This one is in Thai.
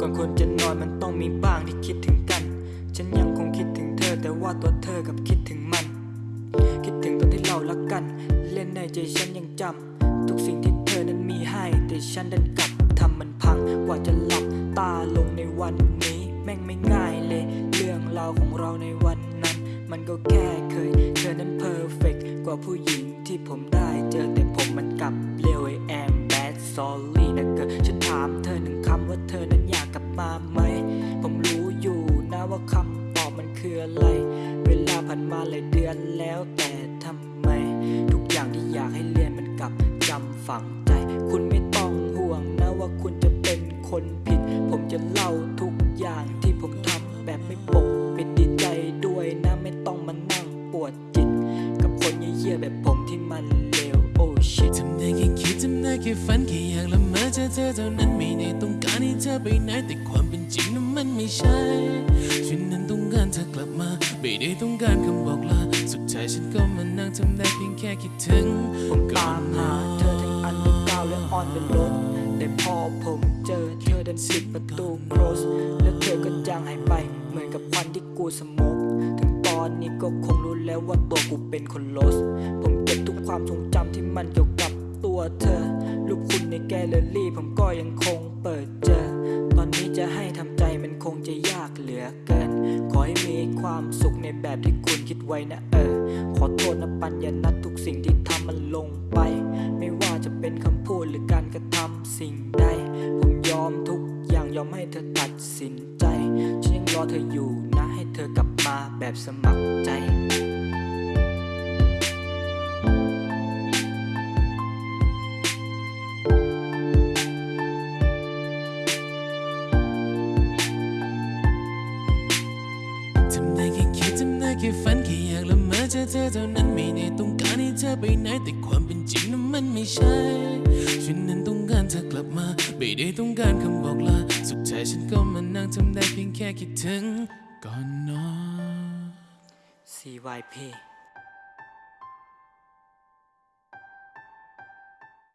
ก่อนคนจะนอนมันต้องมีบ้างที่คิดถึงกัน ฉันยังคงคิดถึงเธอ แต่ว่าตัวเธอกับคิดถึงมัน คิดถึงตอนที่เรารักกัน เล่นในใจฉันยังจำทุกสิ่งที่เธอนั้นมีให้ แต่ฉันดันกลับทำมันพังกว่าจะหลับตาลงในวันนี้ แม่งไม่ง่ายเลย เรื่องราวของเราในวันนั้น มันก็แค่เคย เธอนั้นเพอร์เฟกกว่าผู้หญิงที่ผมได้เจอแต่ผมมันกลับเลวไอแอมแบดซอล คำตอบมันคืออะไร เวลาผ่านมาหลายเดือนแล้วแต่ทำไม ทุกอย่างที่อยากให้เรียนมันกลับจำฝังใจ คุณไม่ต้องห่วงนะว่าคุณจะเป็นคนผิด ผมจะเล่าทุกอย่างที่ผมทำแบบไม่ปกปิดดีใจด้วยนะไม่ต้องมานั่งปวดจิต กับคนเยี่ยแบบผมที่มันเลว oh shit ทำได้แค่คิดทำได้แค่ฝันแค่อยากละเมอเจอเธอเท่านั้นไม่ได้ต้องการให้เธอไปไหนแต่ความ จริงนั้นมันไม่ใช่ ฉันนั้นต้องการเธอกลับมา ไม่ได้ต้องการคำบอกลา สุดท้ายฉันก็มานั่งทำได้เพียงแค่คิดถึงผมตามหาเธอทั้ง underground และ on the roadแต่พอผมเจอเธอดันปิดประตู close แล้วเธอก็จางหายไป เหมือนกับควันที่กูสมกถึงตอนนี้ก็คงรู้แล้วว่าตัวกูเป็นคนลส ผมเก็บทุกความทรงจำที่มันเกี่ยวกับตัวเธอรูปคุณในแกลเลอรี่ผมก็ยังคง เปิดเจอ ตอนนี้จะให้ทำใจมันคงจะยากเหลือเกิน ขอให้มีความสุขในแบบที่คุณคิดไว้นะเออ ขอโทษนะปัญญานัดทุกสิ่งที่ทำมันลงไป ไม่ว่าจะเป็นคำพูดหรือการกระทำสิ่งใด ผมยอมทุกอย่างยอมให้เธอตัดสินใจ ฉันยังรอเธออยู่นะให้เธอกลับมาแบบสมัครใจ อเธอเท่านั้นไม่ได้ต้องการให้เธอไปไหนแต่ความเป็นจริงนั้นมันไม่ใช่ฉันนั้นต้องการเธอกลับมาไม่ได้ต้องการคำบอกลาสุดท้ายฉันก็มานั่งทำได้เพียงแค่คิดถึงก่อนนอน CYP